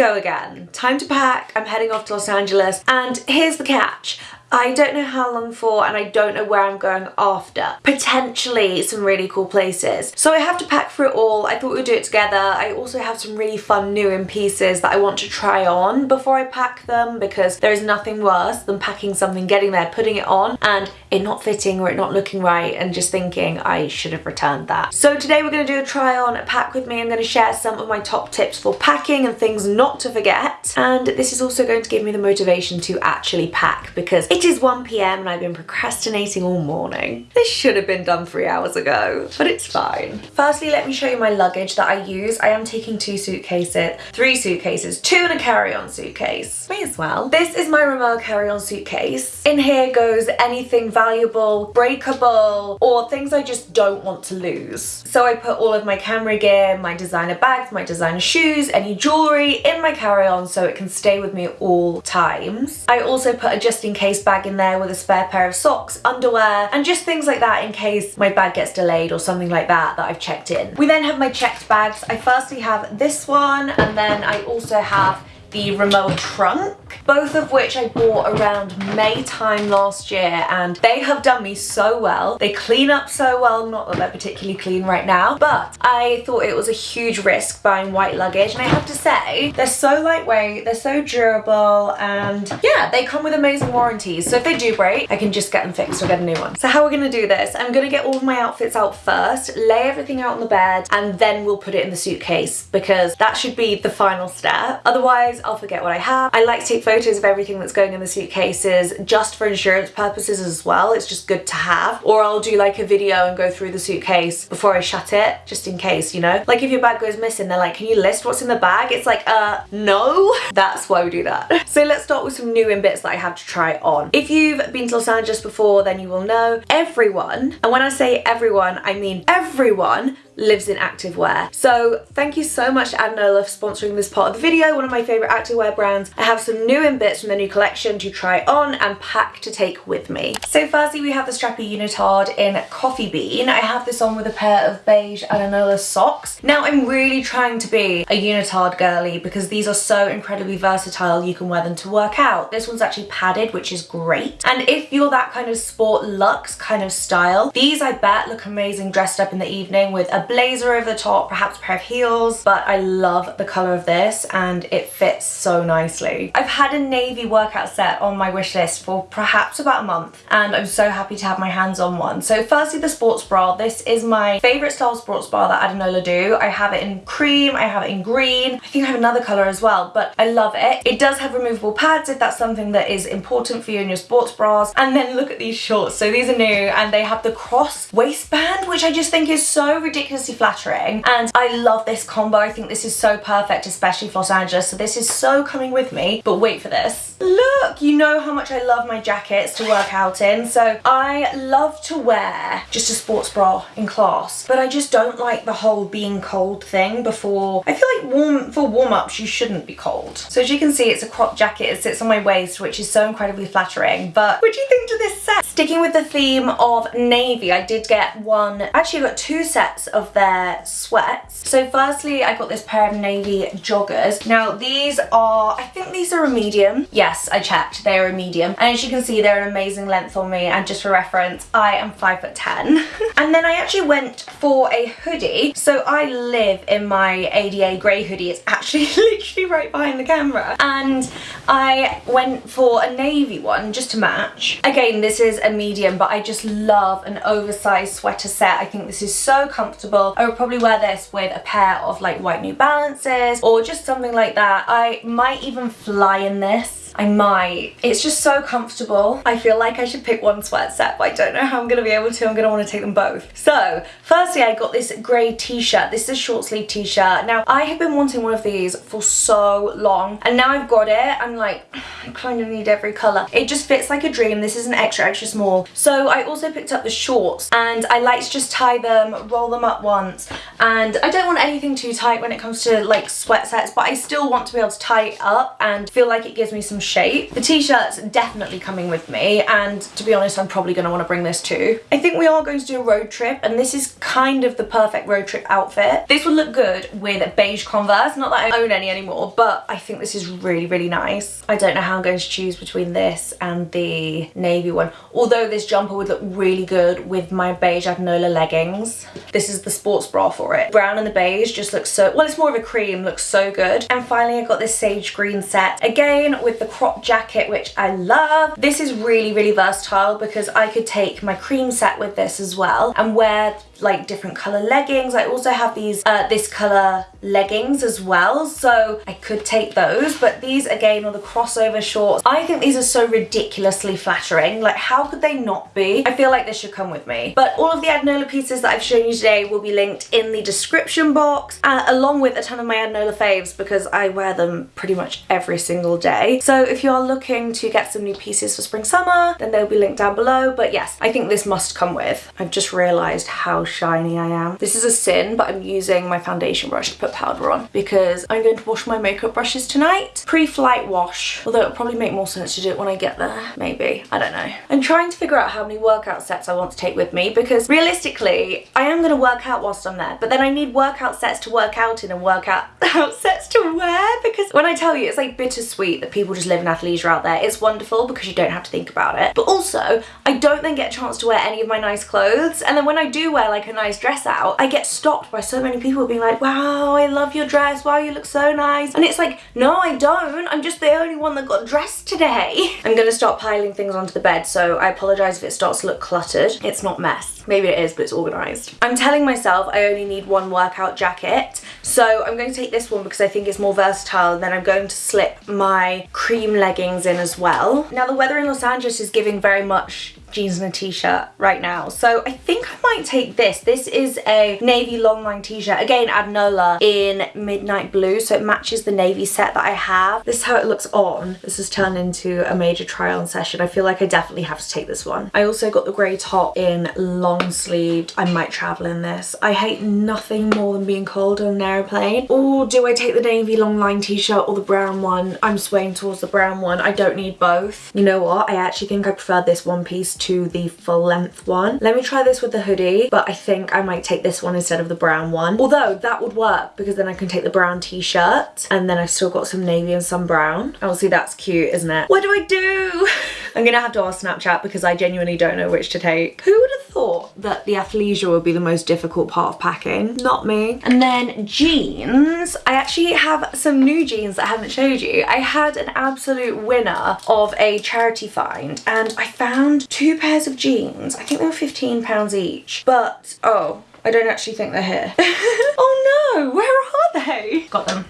go again. Time to pack. I'm heading off to Los Angeles. And here's the catch. I don't know how long for and I don't know where I'm going after. Potentially some really cool places. So I have to pack for it all. I thought we'd do it together. I also have some really fun new in pieces that I want to try on before I pack them because there is nothing worse than packing something, getting there, putting it on and it not fitting or it not looking right and just thinking I should have returned that. So today we're going to do a try on pack with me. I'm going to share some of my top tips for packing and things not to forget. And this is also going to give me the motivation to actually pack because it is 1pm and I've been procrastinating all morning. This should have been done three hours ago, but it's fine. Firstly, let me show you my luggage that I use. I am taking two suitcases, three suitcases, two in a carry-on suitcase. May as well. This is my Rimowa carry-on suitcase. In here goes anything valuable, breakable, or things I just don't want to lose. So I put all of my camera gear, my designer bags, my designer shoes, any jewellery in my carry-on so it can stay with me at all times. I also put a just in case bag in there with a spare pair of socks, underwear, and just things like that in case my bag gets delayed or something like that that I've checked in. We then have my checked bags. I firstly have this one and then I also have the Rimowa trunk, both of which I bought around May time last year and they have done me so well. They clean up so well, not that they're particularly clean right now, but I thought it was a huge risk buying white luggage and I have to say, they're so lightweight, they're so durable and yeah, they come with amazing warranties. So if they do break, I can just get them fixed or get a new one. So how we're gonna do this, I'm gonna get all of my outfits out first, lay everything out on the bed and then we'll put it in the suitcase because that should be the final step. Otherwise, I'll forget what I have. I like to take photos of everything that's going in the suitcases just for insurance purposes as well. It's just good to have. Or I'll do like a video and go through the suitcase before I shut it, just in case, you know? Like if your bag goes missing, they're like, can you list what's in the bag? It's like, uh, no. That's why we do that. So let's start with some new in bits that I have to try on. If you've been to Los Angeles before, then you will know everyone, and when I say everyone, I mean everyone lives in activewear. So thank you so much to Adanola for sponsoring this part of the video, one of my favourite activewear brands. I have some new in bits from the new collection to try on and pack to take with me. So firstly we have the strappy unitard in Coffee Bean. I have this on with a pair of beige Adanola socks. Now I'm really trying to be a unitard girly because these are so incredibly versatile you can wear them to work out. This one's actually padded which is great and if you're that kind of sport luxe kind of style these I bet look amazing dressed up in the evening with a blazer over the top, perhaps a pair of heels, but I love the colour of this and it fits so nicely. I've had a navy workout set on my wish list for perhaps about a month and I'm so happy to have my hands on one. So firstly the sports bra, this is my favourite style sports bra that Adanola do. I have it in cream, I have it in green, I think I have another colour as well, but I love it. It does have removable pads if that's something that is important for you in your sports bras. And then look at these shorts. So these are new and they have the cross waistband, which I just think is so ridiculous ridiculously flattering and I love this combo. I think this is so perfect, especially for Los Angeles. So this is so coming with me, but wait for this. Look, you know how much I love my jackets to work out in. So I love to wear just a sports bra in class, but I just don't like the whole being cold thing before. I feel like warm for warm-ups, you shouldn't be cold. So as you can see, it's a crop jacket. It sits on my waist, which is so incredibly flattering. But what do you think to this set? Sticking with the theme of navy, I did get one, actually I got two sets of their sweats. So firstly, I got this pair of navy joggers. Now these are, I think these are a medium. Yes, I checked, they are a medium. And as you can see, they're an amazing length on me. And just for reference, I am five foot 10. and then I actually went for a hoodie. So I live in my ADA grey hoodie. It's actually literally right behind the camera. And I went for a navy one just to match. Again, this is a medium, but I just love an oversized sweater set. I think this is so comfortable I would probably wear this with a pair of like white New Balances or just something like that. I might even fly in this I might. It's just so comfortable. I feel like I should pick one sweat set, but I don't know how I'm gonna be able to. I'm gonna wanna take them both. So, firstly, I got this grey t-shirt. This is a short sleeve t-shirt. Now, I have been wanting one of these for so long, and now I've got it, I'm like, I kind of need every colour. It just fits like a dream. This is an extra, extra small. So I also picked up the shorts, and I like to just tie them, roll them up once, and I don't want anything too tight when it comes to like sweat sets, but I still want to be able to tie it up and feel like it gives me some some shape. The t-shirt's definitely coming with me and to be honest I'm probably going to want to bring this too. I think we are going to do a road trip and this is kind of the perfect road trip outfit. This would look good with beige Converse, not that I own any anymore but I think this is really really nice. I don't know how I'm going to choose between this and the navy one although this jumper would look really good with my beige Adanola leggings. This is the sports bra for it. Brown and the beige just looks so, well it's more of a cream, looks so good. And finally I got this sage green set again with the crop jacket which I love. This is really really versatile because I could take my cream set with this as well and wear like different color leggings. I also have these, uh, this color leggings as well. So I could take those, but these again are the crossover shorts. I think these are so ridiculously flattering. Like how could they not be? I feel like this should come with me. But all of the Adanola pieces that I've shown you today will be linked in the description box, uh, along with a ton of my Adanola faves because I wear them pretty much every single day. So if you are looking to get some new pieces for spring summer, then they'll be linked down below. But yes, I think this must come with. I've just realized how shiny I am. This is a sin, but I'm using my foundation brush to put powder on because I'm going to wash my makeup brushes tonight. Pre-flight wash, although it'll probably make more sense to do it when I get there, maybe. I don't know. I'm trying to figure out how many workout sets I want to take with me because realistically, I am going to work out whilst I'm there, but then I need workout sets to work out in and workout sets to wear because when I tell you, it's like bittersweet that people just live in athleisure out there. It's wonderful because you don't have to think about it. But also, I don't then get a chance to wear any of my nice clothes. And then when I do wear like like a nice dress out, I get stopped by so many people being like, wow, I love your dress, wow, you look so nice. And it's like, no, I don't. I'm just the only one that got dressed today. I'm gonna stop piling things onto the bed, so I apologize if it starts to look cluttered. It's not mess. Maybe it is, but it's organized. I'm telling myself I only need one workout jacket, so I'm going to take this one because I think it's more versatile, and then I'm going to slip my cream leggings in as well. Now, the weather in Los Angeles is giving very much jeans and a t-shirt right now. So I think I might take this. This is a navy longline t-shirt. Again, Adanola in midnight blue. So it matches the navy set that I have. This is how it looks on. This has turned into a major try on session. I feel like I definitely have to take this one. I also got the grey top in long sleeved. I might travel in this. I hate nothing more than being cold on an aeroplane. Or do I take the navy longline t-shirt or the brown one? I'm swaying towards the brown one. I don't need both. You know what? I actually think I prefer this one piece to the full length one. Let me try this with the hoodie, but I think I might take this one instead of the brown one. Although that would work because then I can take the brown t-shirt and then I've still got some navy and some brown. Obviously that's cute, isn't it? What do I do? I'm gonna have to ask Snapchat because I genuinely don't know which to take. Who would have thought that the athleisure would be the most difficult part of packing? Not me. And then jeans. I actually have some new jeans that I haven't showed you. I had an absolute winner of a charity find and I found two pairs of jeans. I think they were 15 pounds each, but oh, I don't actually think they're here. oh no, where are they? Got them.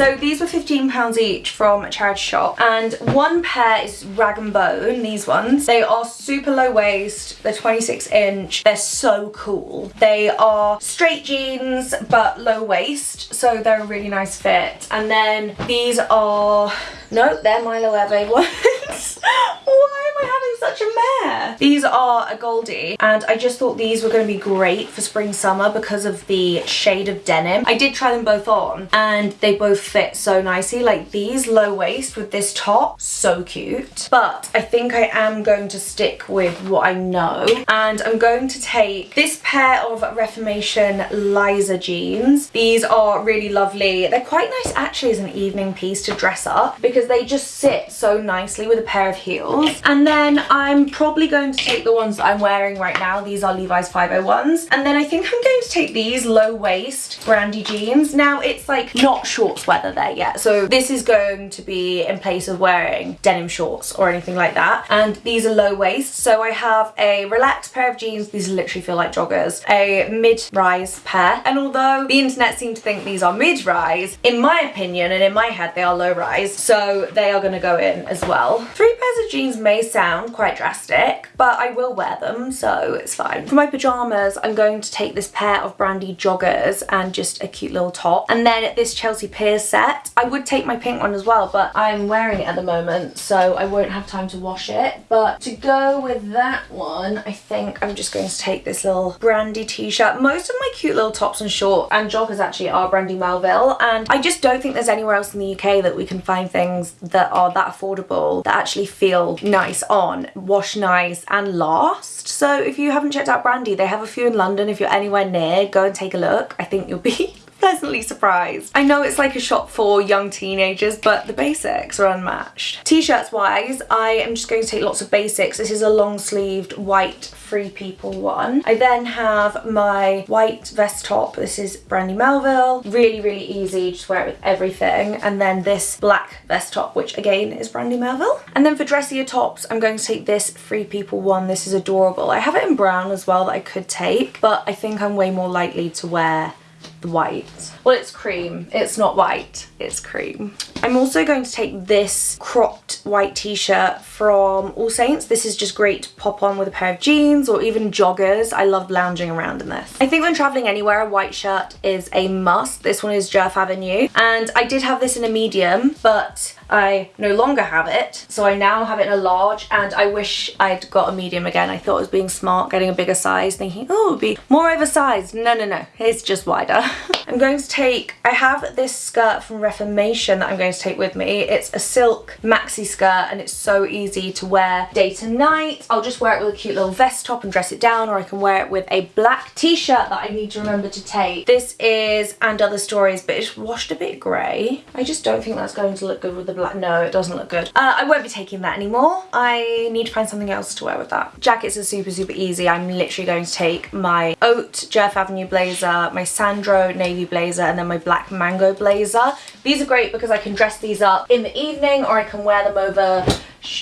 So these were £15 each from a charity shop and one pair is rag and bone, these ones. They are super low waist, they're 26 inch, they're so cool. They are straight jeans but low waist so they're a really nice fit. And then these are, no they're Milo Eve ones. Why am I having such a mare? These are Agolde and I just thought these were going to be great for spring summer because of the shade of denim. I did try them both on and they both fit so nicely. Like these low waist with this top, so cute. But I think I am going to stick with what I know and I'm going to take this pair of Reformation Liza jeans. These are really lovely. They're quite nice actually as an evening piece to dress up because they just sit so nicely with a pair of heels. And then I'm probably going to take the ones that I'm wearing right now. These are Levi's 501s. And then I think I'm going to take these low waist brandy jeans. Now it's like not shorts there yet. So this is going to be in place of wearing denim shorts or anything like that. And these are low waist. So I have a relaxed pair of jeans. These literally feel like joggers. A mid-rise pair. And although the internet seem to think these are mid-rise, in my opinion and in my head they are low-rise. So they are going to go in as well. Three pairs of jeans may sound quite drastic, but I will wear them, so it's fine. For my pyjamas, I'm going to take this pair of Brandy joggers and just a cute little top. And then this Chelsea Peers set. I would take my pink one as well, but I'm wearing it at the moment, so I won't have time to wash it. But to go with that one, I think I'm just going to take this little Brandy t-shirt. Most of my cute little tops and shorts and joggers actually are Brandy Melville, and I just don't think there's anywhere else in the UK that we can find things that are that affordable, that actually feel nice on, wash nice, and last. So if you haven't checked out Brandy, they have a few in London. If you're anywhere near, go and take a look. I think you'll be pleasantly surprised. I know it's like a shop for young teenagers, but the basics are unmatched. T-shirts wise, I am just going to take lots of basics. This is a long sleeved white Free People one. I then have my white vest top. This is Brandy Melville. Really, really easy. Just wear it with everything. And then this black vest top, which again is Brandy Melville. And then for dressier tops, I'm going to take this Free People one. This is adorable. I have it in brown as well that I could take, but I think I'm way more likely to wear the white. Well, it's cream. It's not white. It's cream. I'm also going to take this cropped white t-shirt from All Saints. This is just great to pop on with a pair of jeans or even joggers. I love lounging around in this. I think when traveling anywhere, a white shirt is a must. This one is Djerf Avenue. And I did have this in a medium, but I no longer have it. So I now have it in a large and I wish I'd got a medium again. I thought I was being smart, getting a bigger size, thinking, oh, it would be more oversized. No, no, no, it's just wider. I'm going to take, I have this skirt from Reformation that I'm going to take with me. It's a silk maxi skirt and it's so easy to wear day to night. I'll just wear it with a cute little vest top and dress it down or I can wear it with a black t-shirt that I need to remember to take. This is And Other Stories, but it's washed a bit grey. I just don't think that's going to look good with the No, it doesn't look good. Uh, I won't be taking that anymore. I need to find something else to wear with that. Jackets are super, super easy. I'm literally going to take my Oat Djerf Avenue blazer, my Sandro navy blazer, and then my black mango blazer. These are great because I can dress these up in the evening or I can wear them over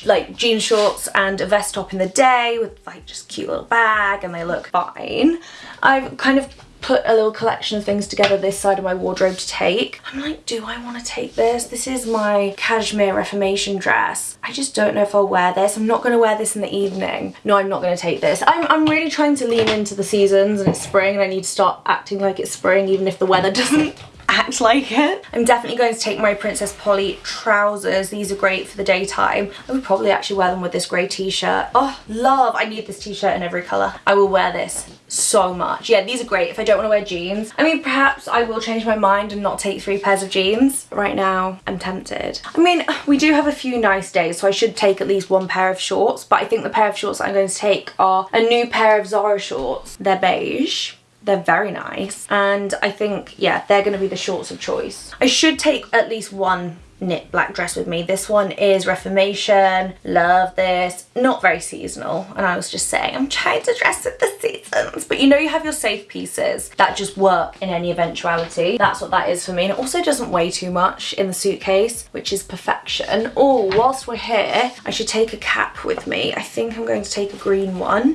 like jean shorts and a vest top in the day with like just cute little bag and they look fine. I've kind of put a little collection of things together this side of my wardrobe to take. I'm like, do I want to take this? This is my cashmere reformation dress. I just don't know if I'll wear this. I'm not going to wear this in the evening. No, I'm not going to take this. I'm, I'm really trying to lean into the seasons and it's spring and I need to start acting like it's spring even if the weather doesn't act like it. I'm definitely going to take my Princess Polly trousers. These are great for the daytime. I would probably actually wear them with this grey t-shirt. Oh, love. I need this t-shirt in every colour. I will wear this so much. Yeah, these are great if I don't want to wear jeans. I mean, perhaps I will change my mind and not take three pairs of jeans. Right now, I'm tempted. I mean, we do have a few nice days, so I should take at least one pair of shorts, but I think the pair of shorts I'm going to take are a new pair of Zara shorts. They're beige they're very nice. And I think, yeah, they're going to be the shorts of choice. I should take at least one knit black dress with me. This one is Reformation. Love this. Not very seasonal. And I was just saying, I'm trying to dress with the seasons. But you know you have your safe pieces that just work in any eventuality. That's what that is for me. And it also doesn't weigh too much in the suitcase, which is perfection. Oh, whilst we're here, I should take a cap with me. I think I'm going to take a green one.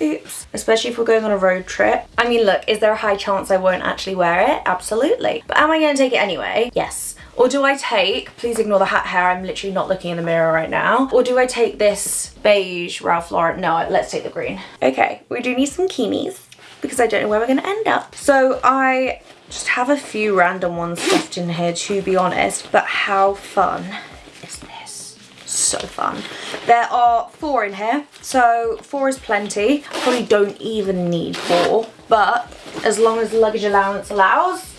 Oops. Especially if we're going on a road trip. I mean, look, is there a high chance I won't actually wear it? Absolutely. But am I going to take it anyway? Yes. Or do I take, please ignore the hat hair, I'm literally not looking in the mirror right now. Or do I take this beige Ralph Lauren? No, let's take the green. Okay, we do need some keenies because I don't know where we're going to end up. So I just have a few random ones left in here to be honest, but how fun so fun. There are four in here, so four is plenty. I probably don't even need four, but as long as luggage allowance allows,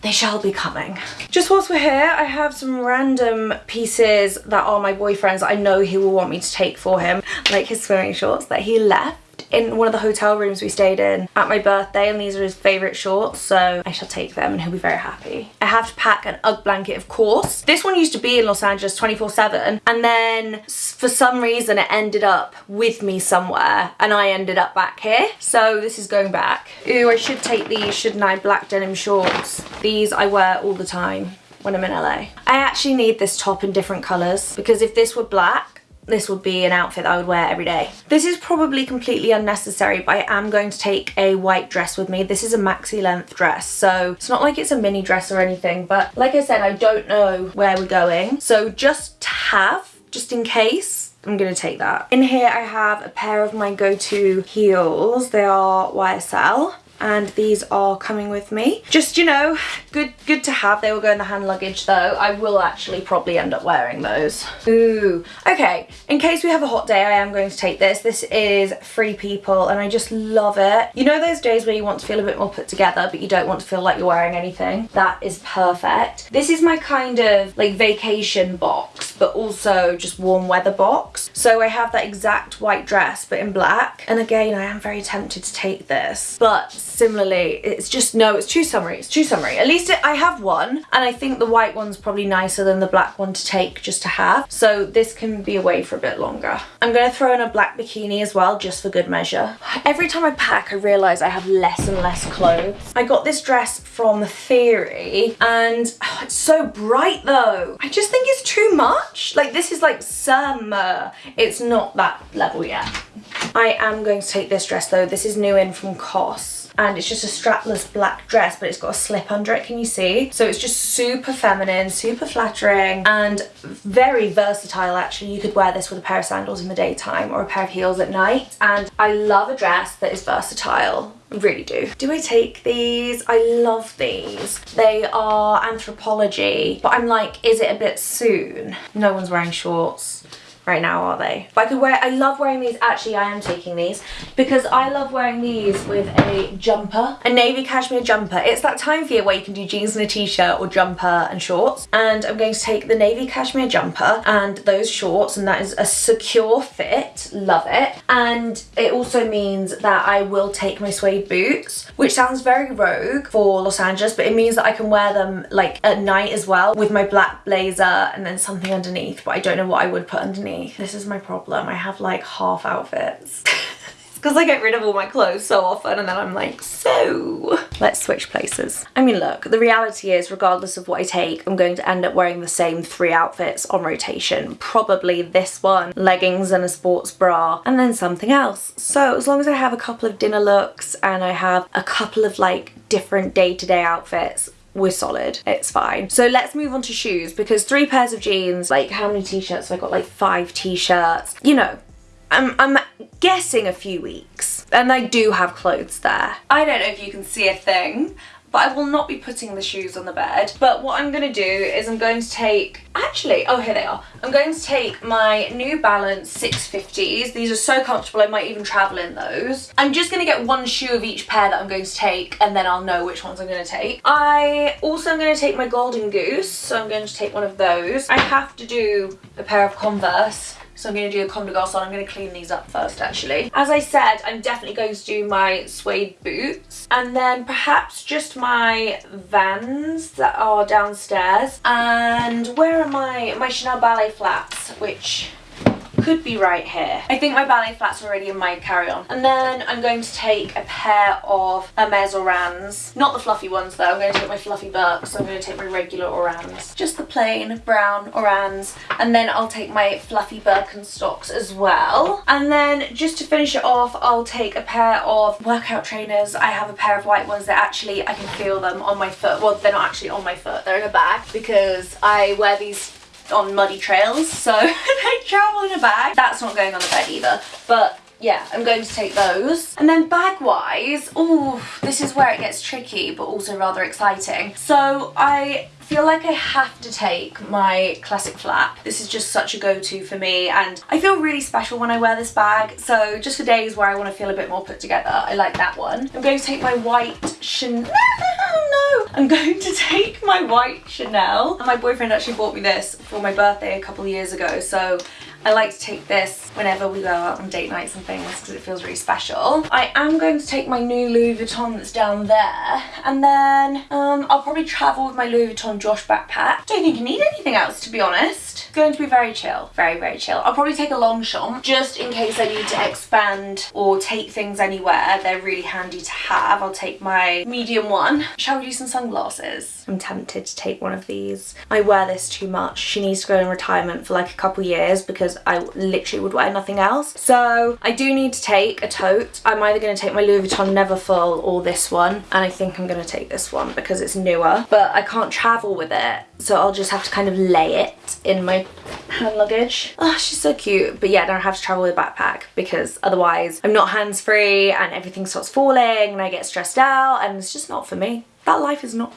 they shall be coming. Just whilst we're here, I have some random pieces that are my boyfriend's I know he will want me to take for him, like his swimming shorts that he left in one of the hotel rooms we stayed in at my birthday and these are his favourite shorts so I shall take them and he'll be very happy. I have to pack an UGG blanket of course. This one used to be in Los Angeles 24 7 and then for some reason it ended up with me somewhere and I ended up back here so this is going back. Ooh I should take these shouldn't I black denim shorts. These I wear all the time when I'm in LA. I actually need this top in different colours because if this were black this would be an outfit I would wear every day. This is probably completely unnecessary, but I am going to take a white dress with me. This is a maxi length dress, so it's not like it's a mini dress or anything, but like I said, I don't know where we're going. So just to have, just in case, I'm gonna take that. In here I have a pair of my go-to heels. They are YSL and these are coming with me. Just, you know, good good to have. They will go in the hand luggage though. I will actually probably end up wearing those. Ooh, okay. In case we have a hot day, I am going to take this. This is Free People and I just love it. You know those days where you want to feel a bit more put together but you don't want to feel like you're wearing anything? That is perfect. This is my kind of like vacation box but also just warm weather box. So I have that exact white dress but in black. And again, I am very tempted to take this. But similarly, it's just, no, it's too summery. It's too summery. At least it, I have one and I think the white one's probably nicer than the black one to take just to have. So this can be away for a bit longer. I'm going to throw in a black bikini as well just for good measure. Every time I pack, I realise I have less and less clothes. I got this dress from Theory and oh, it's so bright though. I just think it's too much. Like this is like summer. It's not that level yet. I am going to take this dress though. This is new in from COS and it's just a strapless black dress but it's got a slip under it can you see so it's just super feminine super flattering and very versatile actually you could wear this with a pair of sandals in the daytime or a pair of heels at night and I love a dress that is versatile really do. Do I take these? I love these. They are Anthropologie, but I'm like, is it a bit soon? No one's wearing shorts right now, are they? But I could wear, I love wearing these, actually I am taking these, because I love wearing these with a jumper, a navy cashmere jumper. It's that time of year where you can do jeans and a t-shirt or jumper and shorts. And I'm going to take the navy cashmere jumper and those shorts, and that is a secure fit, love it. And it also means that I will take my suede boots, which sounds very rogue for Los Angeles, but it means that I can wear them like at night as well with my black blazer and then something underneath, but I don't know what I would put underneath this is my problem. I have like half outfits. because I get rid of all my clothes so often and then I'm like, so let's switch places. I mean, look, the reality is regardless of what I take, I'm going to end up wearing the same three outfits on rotation. Probably this one, leggings and a sports bra, and then something else. So as long as I have a couple of dinner looks and I have a couple of like different day-to-day -day outfits, we're solid it's fine. So let's move on to shoes because three pairs of jeans like how many t-shirts have I got? Like five t-shirts. You know I'm, I'm guessing a few weeks. And I do have clothes there. I don't know if you can see a thing but I will not be putting the shoes on the bed. But what I'm going to do is I'm going to take, actually, oh here they are. I'm going to take my New Balance 650s. These are so comfortable I might even travel in those. I'm just going to get one shoe of each pair that I'm going to take and then I'll know which ones I'm going to take. I also am going to take my Golden Goose, so I'm going to take one of those. I have to do a pair of Converse so I'm going to do a Comme des Garçons. I'm going to clean these up first actually. As I said, I'm definitely going to do my suede boots and then perhaps just my Vans that are downstairs. And where are my, my Chanel ballet flats, which could be right here. I think my ballet flats are already in my carry-on. And then I'm going to take a pair of Hermes Orans. Not the fluffy ones though, I'm going to take my fluffy Birks, so I'm going to take my regular Orans. Just the plain brown Orans. And then I'll take my fluffy Birkenstocks as well. And then just to finish it off, I'll take a pair of workout trainers. I have a pair of white ones that actually I can feel them on my foot. Well, they're not actually on my foot, they're in a bag because I wear these on muddy trails so they travel in a bag. That's not going on the bed either but yeah, I'm going to take those. And then bag-wise, oh, this is where it gets tricky, but also rather exciting. So I feel like I have to take my classic flap. This is just such a go-to for me and I feel really special when I wear this bag. So just for days where I want to feel a bit more put together, I like that one. I'm going to take my white Chanel. no! I'm going to take my white Chanel. My boyfriend actually bought me this for my birthday a couple years ago. So I like to take this whenever we go out on date nights and things because it feels really special. I am going to take my new Louis Vuitton that's down there and then um, I'll probably travel with my Louis Vuitton Josh backpack. Don't think you need anything else to be honest. It's going to be very chill, very, very chill. I'll probably take a Longchamp just in case I need to expand or take things anywhere. They're really handy to have. I'll take my medium one. Shall we do some sunglasses? I'm tempted to take one of these. I wear this too much. She needs to go in retirement for like a couple years because I literally would wear nothing else. So I do need to take a tote. I'm either going to take my Louis Vuitton Neverfull or this one. And I think I'm going to take this one because it's newer. But I can't travel with it. So I'll just have to kind of lay it in my hand luggage. Oh, she's so cute. But yeah, I have to travel with a backpack because otherwise I'm not hands-free and everything starts falling and I get stressed out and it's just not for me. That life is not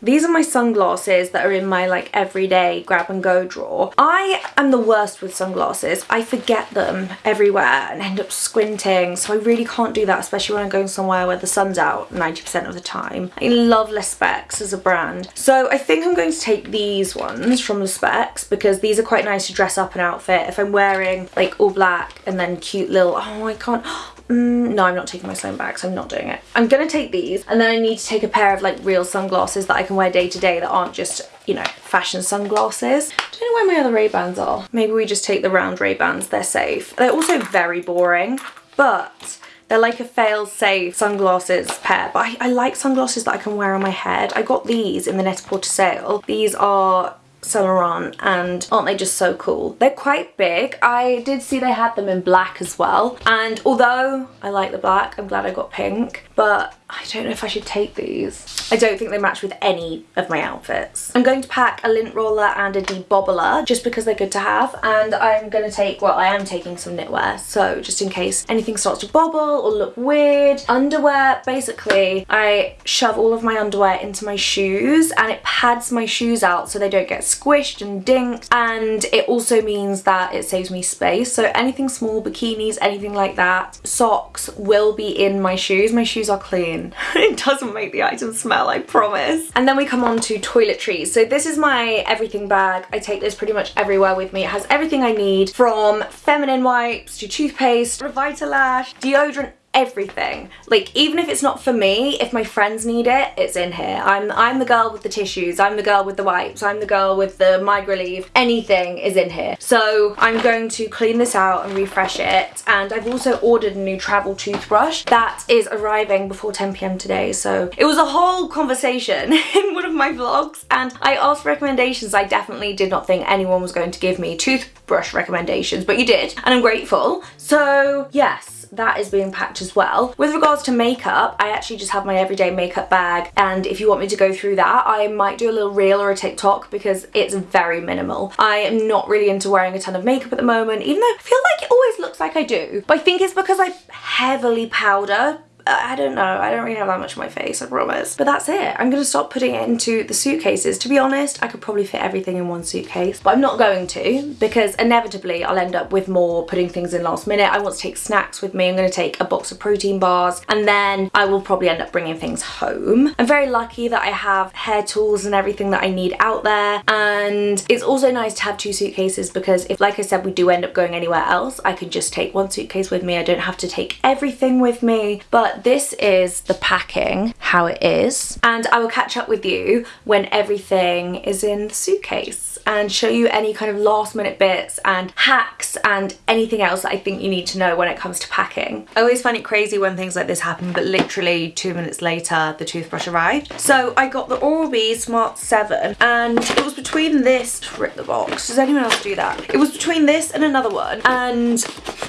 these are my sunglasses that are in my like everyday grab and go drawer. I am the worst with sunglasses. I forget them everywhere and end up squinting. So I really can't do that, especially when I'm going somewhere where the sun's out 90% of the time. I love Le Specs as a brand. So I think I'm going to take these ones from Le Specs because these are quite nice to dress up an outfit. If I'm wearing like all black and then cute little, oh I can't, Mm, no, I'm not taking my Sloane bags. I'm not doing it. I'm going to take these and then I need to take a pair of like real sunglasses that I can wear day to day that aren't just, you know, fashion sunglasses. Don't know where my other Ray-Bans are. Maybe we just take the round Ray-Bans. They're safe. They're also very boring, but they're like a fail-safe sunglasses pair, but I, I, like sunglasses that I can wear on my head. I got these in the Net-a-Porter sale. These are Saint Laurent and aren't they just so cool? They're quite big. I did see they had them in black as well and although I like the black, I'm glad I got pink but I don't know if I should take these. I don't think they match with any of my outfits. I'm going to pack a lint roller and a debobbler just because they're good to have and I'm going to take, well I am taking some knitwear so just in case anything starts to bobble or look weird. Underwear, basically I shove all of my underwear into my shoes and it pads my shoes out so they don't get squished and dinked and it also means that it saves me space so anything small, bikinis, anything like that, socks will be in my shoes. My shoes are clean. it doesn't make the item smell, I promise. And then we come on to toiletries. So this is my everything bag. I take this pretty much everywhere with me. It has everything I need from feminine wipes to toothpaste, Revitalash, deodorant, everything. Like even if it's not for me if my friends need it it's in here. I'm i'm the girl with the tissues. I'm the girl with the wipes. I'm the girl with the migraine Relief. anything is in here. So i'm going to clean this out and refresh it. And i've also ordered a new travel toothbrush that is arriving before 10 p.m today. So it was a whole conversation in one of my vlogs. And i asked recommendations. I definitely did not think anyone was going to give me toothbrush recommendations but you did. And i'm grateful. So yes that is being packed as well. With regards to makeup, I actually just have my everyday makeup bag and if you want me to go through that, I might do a little reel or a TikTok because it's very minimal. I am not really into wearing a ton of makeup at the moment, even though I feel like it always looks like I do. But I think it's because I heavily powder I don't know. I don't really have that much on my face, I promise. But that's it. I'm going to stop putting it into the suitcases. To be honest, I could probably fit everything in one suitcase, but I'm not going to because inevitably I'll end up with more putting things in last minute. I want to take snacks with me. I'm going to take a box of protein bars and then I will probably end up bringing things home. I'm very lucky that I have hair tools and everything that I need out there. And it's also nice to have two suitcases because if, like I said, we do end up going anywhere else, I can just take one suitcase with me. I don't have to take everything with me. But this is the packing, how it is. And I will catch up with you when everything is in the suitcase and show you any kind of last minute bits and hacks and anything else that I think you need to know when it comes to packing. I always find it crazy when things like this happen but literally two minutes later the toothbrush arrived. So I got the Oral-B Smart 7 and it was between this, rip the box, does anyone else do that? It was between this and another one and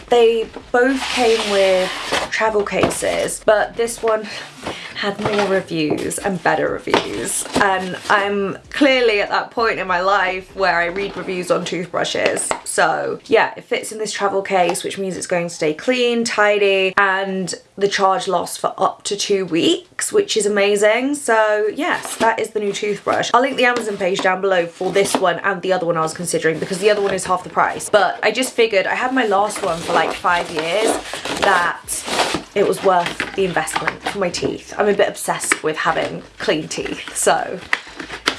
they both came with travel cases but this one had more reviews and better reviews and I'm clearly at that point in my life where I read reviews on toothbrushes. So yeah it fits in this travel case which means it's going to stay clean tidy and the charge lasts for up to two weeks which is amazing. So yes that is the new toothbrush. I'll link the Amazon page down below for this one and the other one I was considering because the other one is half the price. But I just figured I had my last one for like five years that it was worth the investment for my teeth. I'm a bit obsessed with having clean teeth, so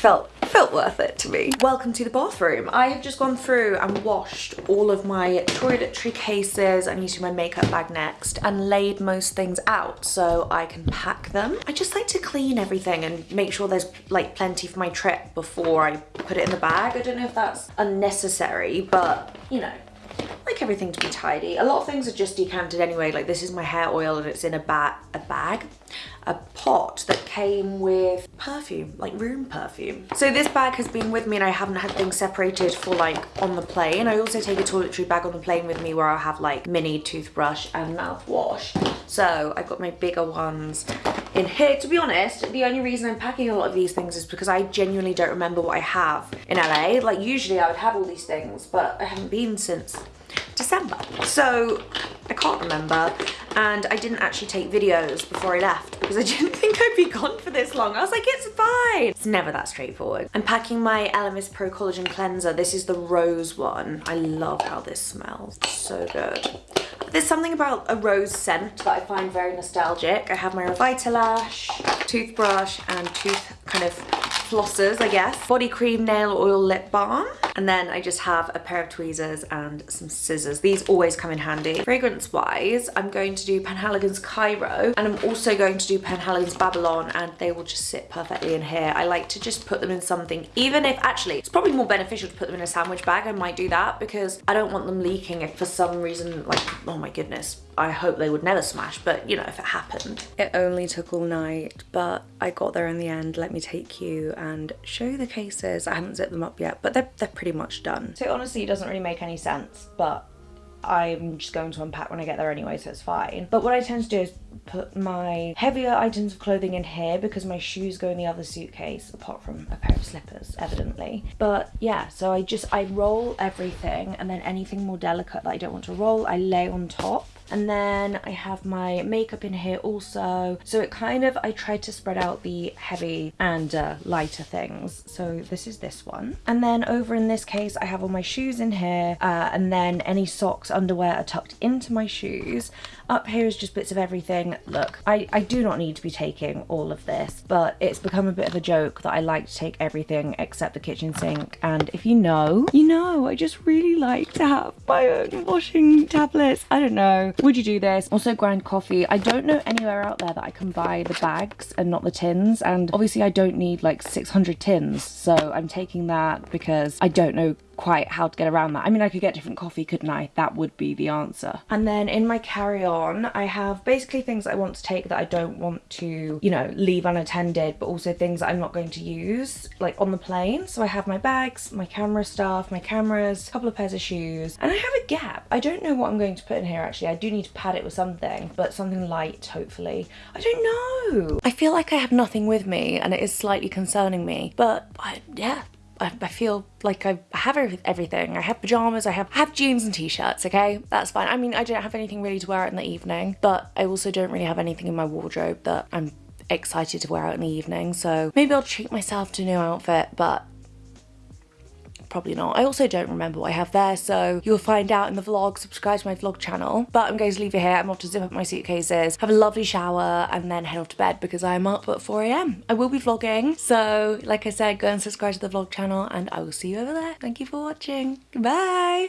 felt felt worth it to me. Welcome to the bathroom. I have just gone through and washed all of my toiletry cases. I'm using my makeup bag next and laid most things out so I can pack them. I just like to clean everything and make sure there's like plenty for my trip before I put it in the bag. I don't know if that's unnecessary, but you know, like everything to be tidy. A lot of things are just decanted anyway. Like this is my hair oil and it's in a, ba a bag, a pot that came with perfume, like room perfume. So this bag has been with me and I haven't had things separated for like on the plane. I also take a toiletry bag on the plane with me where I have like mini toothbrush and mouthwash. So I've got my bigger ones in here. To be honest, the only reason I'm packing a lot of these things is because I genuinely don't remember what I have in LA. Like usually I would have all these things, but I haven't been since December. So I can't remember and I didn't actually take videos before I left because I didn't think I'd be gone for this long. I was like, it's fine. It's never that straightforward. I'm packing my Elemis Pro Collagen Cleanser. This is the rose one. I love how this smells. So good. There's something about a rose scent that I find very nostalgic. I have my Revitalash, toothbrush and tooth kind of flossers, I guess. Body cream, nail oil, lip balm. And then I just have a pair of tweezers and some scissors. These always come in handy. Fragrance wise, I'm going to do Penhaligon's Cairo and I'm also going to do Penhaligon's Babylon and they will just sit perfectly in here. I like to just put them in something, even if actually it's probably more beneficial to put them in a sandwich bag. I might do that because I don't want them leaking if for some reason, like, oh my goodness, I hope they would never smash, but you know, if it happened. It only took all night, but I got there in the end. Let me take you and show you the cases. I haven't zipped them up yet, but they're, they're pretty much done. So honestly, it doesn't really make any sense, but I'm just going to unpack when I get there anyway, so it's fine. But what I tend to do is put my heavier items of clothing in here because my shoes go in the other suitcase, apart from a pair of slippers, evidently. But yeah, so I just, I roll everything and then anything more delicate that I don't want to roll, I lay on top and then I have my makeup in here also. So it kind of, I tried to spread out the heavy and uh, lighter things. So this is this one. And then over in this case, I have all my shoes in here uh, and then any socks, underwear are tucked into my shoes. Up here is just bits of everything. Look, I, I do not need to be taking all of this, but it's become a bit of a joke that I like to take everything except the kitchen sink. And if you know, you know, I just really like to have my own washing tablets. I don't know. Would you do this? Also grind coffee. I don't know anywhere out there that I can buy the bags and not the tins. And obviously I don't need like 600 tins. So I'm taking that because I don't know quite how to get around that. I mean, I could get different coffee, couldn't I? That would be the answer. And then in my carry-on, I have basically things I want to take that I don't want to, you know, leave unattended, but also things that I'm not going to use, like on the plane. So I have my bags, my camera stuff, my cameras, a couple of pairs of shoes, and I have a gap. I don't know what I'm going to put in here, actually. I do need to pad it with something, but something light, hopefully. I don't know. I feel like I have nothing with me, and it is slightly concerning me, but I, yeah, I, feel like I have everything. I have pajamas, I have, I have jeans and t-shirts, okay? That's fine. I mean, I don't have anything really to wear out in the evening, but I also don't really have anything in my wardrobe that I'm excited to wear out in the evening. So maybe I'll treat myself to a new outfit, but probably not. I also don't remember what I have there, so you'll find out in the vlog. Subscribe to my vlog channel. But I'm going to leave it here. I'm off to zip up my suitcases, have a lovely shower, and then head off to bed because I'm up at 4 a.m. I will be vlogging, so like I said, go and subscribe to the vlog channel, and I will see you over there. Thank you for watching. Goodbye!